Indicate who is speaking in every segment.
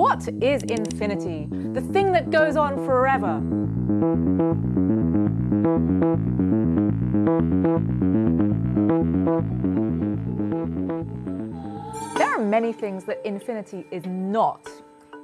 Speaker 1: What is infinity? The thing that goes on forever. There are many things that infinity is not.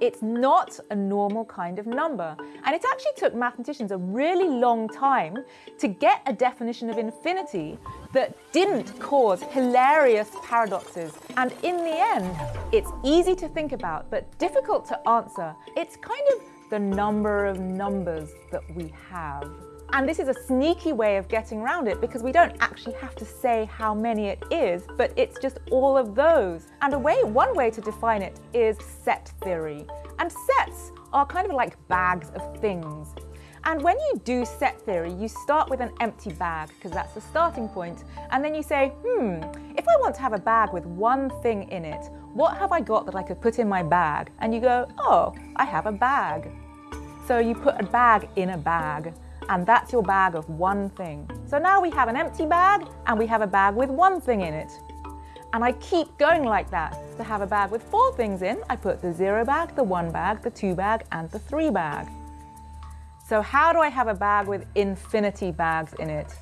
Speaker 1: It's not a normal kind of number. And it actually took mathematicians a really long time to get a definition of infinity that didn't cause hilarious paradoxes. And in the end, it's easy to think about, but difficult to answer. It's kind of the number of numbers that we have. And this is a sneaky way of getting around it because we don't actually have to say how many it is, but it's just all of those. And a way, one way to define it is set theory. And sets are kind of like bags of things. And when you do set theory, you start with an empty bag because that's the starting point. And then you say, hmm, if I want to have a bag with one thing in it, what have I got that I could put in my bag? And you go, oh, I have a bag. So you put a bag in a bag and that's your bag of one thing. So now we have an empty bag and we have a bag with one thing in it. And I keep going like that. To have a bag with four things in, I put the zero bag, the one bag, the two bag, and the three bag. So how do I have a bag with infinity bags in it?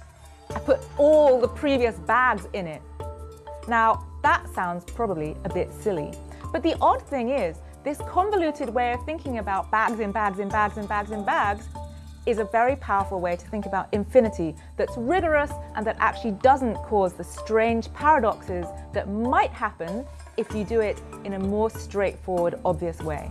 Speaker 1: I put all the previous bags in it. Now, that sounds probably a bit silly, but the odd thing is, this convoluted way of thinking about bags in bags in bags in bags in bags is a very powerful way to think about infinity that's rigorous and that actually doesn't cause the strange paradoxes that might happen if you do it in a more straightforward, obvious way.